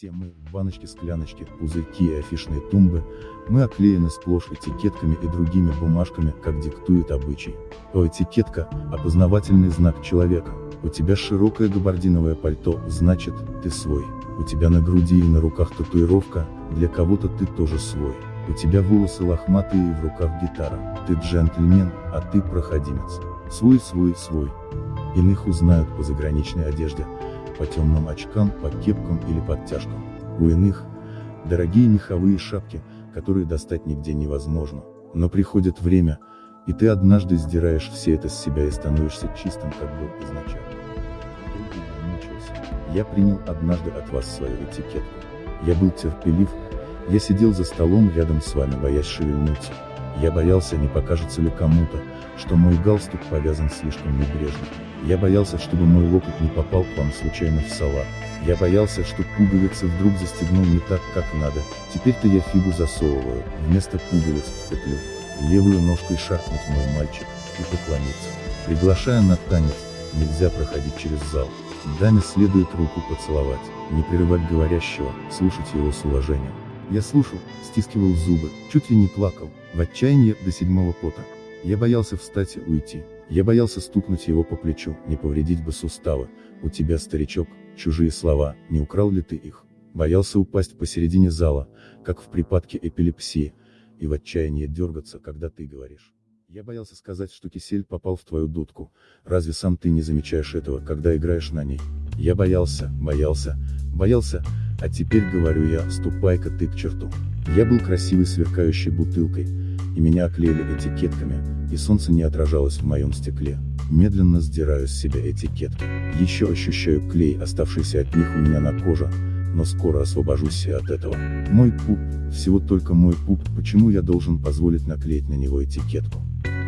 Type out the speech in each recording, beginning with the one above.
Все мы, баночки, скляночки, пузырьки и афишные тумбы, мы оклеены сплошь этикетками и другими бумажками, как диктует обычай. То этикетка – опознавательный знак человека. У тебя широкое габардиновое пальто, значит, ты свой. У тебя на груди и на руках татуировка, для кого-то ты тоже свой. У тебя волосы лохматые и в руках гитара. Ты джентльмен, а ты проходимец. Свой, свой, свой. Иных узнают по заграничной одежде, по темным очкам, по кепкам или подтяжкам. У иных – дорогие меховые шапки, которые достать нигде невозможно. Но приходит время, и ты однажды сдираешь все это с себя и становишься чистым, как был изначально. Я принял однажды от вас свою этикетку. Я был терпелив, я сидел за столом рядом с вами, боясь шевельнуться. Я боялся, не покажется ли кому-то, что мой галстук повязан слишком небрежно. Я боялся, чтобы мой локоть не попал к вам случайно в салат. Я боялся, что пуговицы вдруг застегнул не так, как надо. Теперь-то я фигу засовываю, вместо пуговиц в петлю. Левую ножкой шахнуть мой мальчик, и поклониться. Приглашая на танец, нельзя проходить через зал. Даме следует руку поцеловать, не прерывать говорящего, слушать его с уважением. Я слушал, стискивал зубы, чуть ли не плакал, в отчаянии до седьмого пота. Я боялся встать и уйти. Я боялся стукнуть его по плечу, не повредить бы суставы. У тебя, старичок, чужие слова, не украл ли ты их? Боялся упасть посередине зала, как в припадке эпилепсии, и в отчаянии дергаться, когда ты говоришь. Я боялся сказать, что кисель попал в твою дудку, разве сам ты не замечаешь этого, когда играешь на ней? Я боялся, боялся, боялся, а теперь говорю я, ступай-ка ты к черту. Я был красивой сверкающей бутылкой, и меня оклеили этикетками, и солнце не отражалось в моем стекле. Медленно сдираю с себя этикетки. Еще ощущаю клей, оставшийся от них у меня на коже, но скоро освобожусь и от этого. Мой пуп, всего только мой пуп, почему я должен позволить наклеить на него этикетку?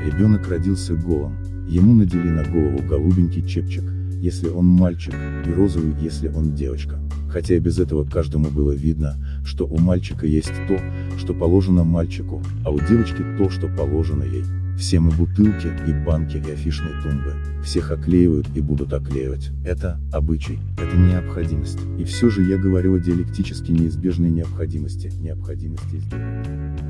Ребенок родился голым, ему надели на голову голубенький чепчик, если он мальчик, и розовый, если он девочка хотя и без этого каждому было видно, что у мальчика есть то, что положено мальчику, а у девочки то, что положено ей. Все мы бутылки, и банки, и афишные тумбы. Всех оклеивают и будут оклеивать. Это обычай, это необходимость. И все же я говорю о диалектически неизбежной необходимости, необходимости изделия.